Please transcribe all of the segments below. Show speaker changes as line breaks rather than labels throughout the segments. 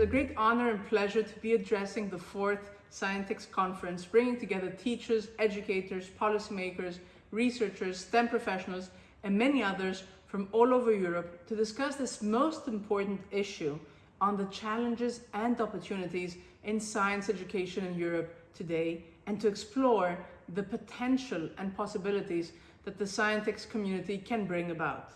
a great honor and pleasure to be addressing the fourth Scientix conference, bringing together teachers, educators, policymakers, researchers, STEM professionals, and many others from all over Europe to discuss this most important issue on the challenges and opportunities in science education in Europe today and to explore the potential and possibilities that the Scientix community can bring about.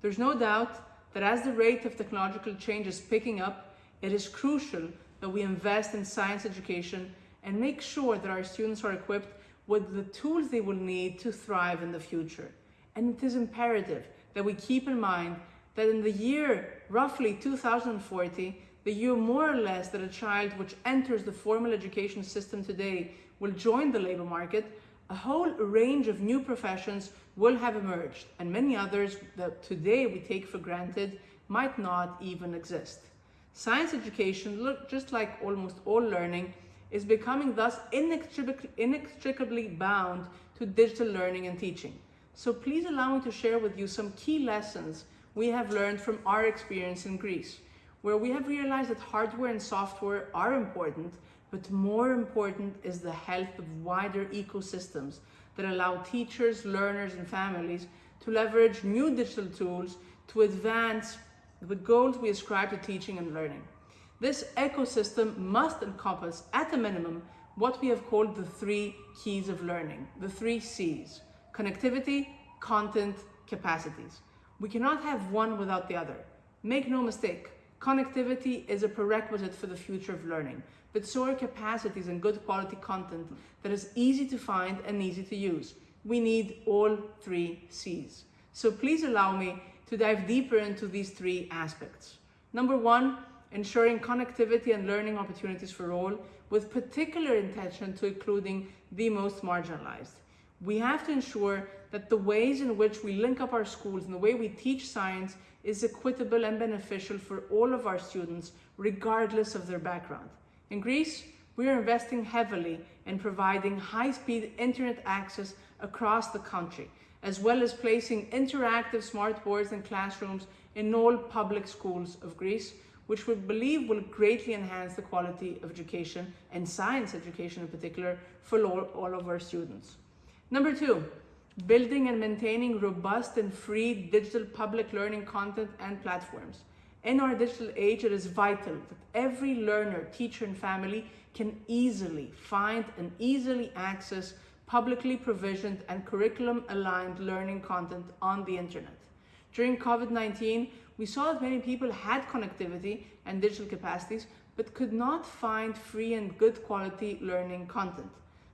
There's no doubt that as the rate of technological change is picking up, it is crucial that we invest in science education and make sure that our students are equipped with the tools they will need to thrive in the future. And it is imperative that we keep in mind that in the year roughly 2040, the year more or less that a child which enters the formal education system today will join the labor market, a whole range of new professions will have emerged and many others that today we take for granted might not even exist. Science education, look, just like almost all learning, is becoming thus inextricably, inextricably bound to digital learning and teaching. So please allow me to share with you some key lessons we have learned from our experience in Greece, where we have realized that hardware and software are important, but more important is the health of wider ecosystems that allow teachers, learners, and families to leverage new digital tools to advance the goals we ascribe to teaching and learning. This ecosystem must encompass, at a minimum, what we have called the three keys of learning, the three C's, connectivity, content, capacities. We cannot have one without the other. Make no mistake, connectivity is a prerequisite for the future of learning, but so are capacities and good quality content that is easy to find and easy to use. We need all three C's. So please allow me to dive deeper into these three aspects. Number one, ensuring connectivity and learning opportunities for all, with particular intention to including the most marginalized. We have to ensure that the ways in which we link up our schools and the way we teach science is equitable and beneficial for all of our students, regardless of their background. In Greece, we are investing heavily in providing high-speed internet access across the country, as well as placing interactive smart boards in classrooms in all public schools of Greece, which we believe will greatly enhance the quality of education and science education in particular for all, all of our students. Number two, building and maintaining robust and free digital public learning content and platforms. In our digital age, it is vital that every learner, teacher, and family can easily find and easily access publicly provisioned and curriculum-aligned learning content on the internet. During COVID-19, we saw that many people had connectivity and digital capacities, but could not find free and good quality learning content.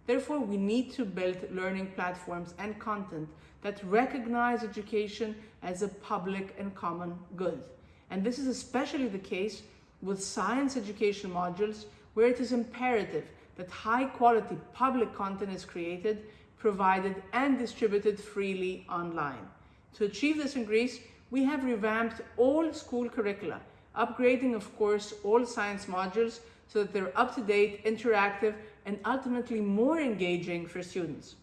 Therefore, we need to build learning platforms and content that recognize education as a public and common good. And this is especially the case with science education modules where it is imperative that high quality public content is created, provided and distributed freely online. To achieve this in Greece, we have revamped all school curricula, upgrading of course all science modules so that they're up to date, interactive and ultimately more engaging for students.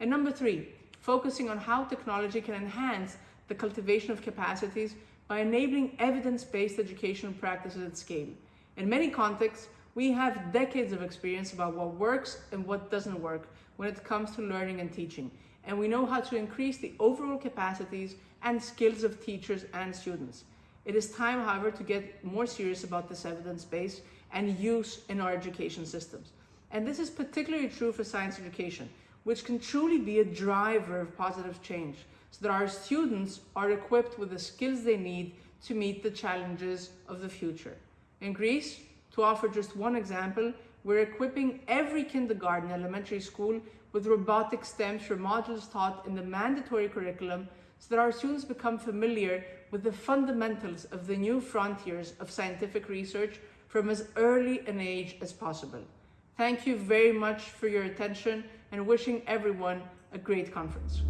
And number three, focusing on how technology can enhance the cultivation of capacities by enabling evidence-based educational practices at scale. In many contexts, we have decades of experience about what works and what doesn't work when it comes to learning and teaching. And we know how to increase the overall capacities and skills of teachers and students. It is time, however, to get more serious about this evidence base and use in our education systems. And this is particularly true for science education, which can truly be a driver of positive change so that our students are equipped with the skills they need to meet the challenges of the future. In Greece, to offer just one example, we're equipping every kindergarten elementary school with robotic STEM for modules taught in the mandatory curriculum so that our students become familiar with the fundamentals of the new frontiers of scientific research from as early an age as possible. Thank you very much for your attention and wishing everyone a great conference.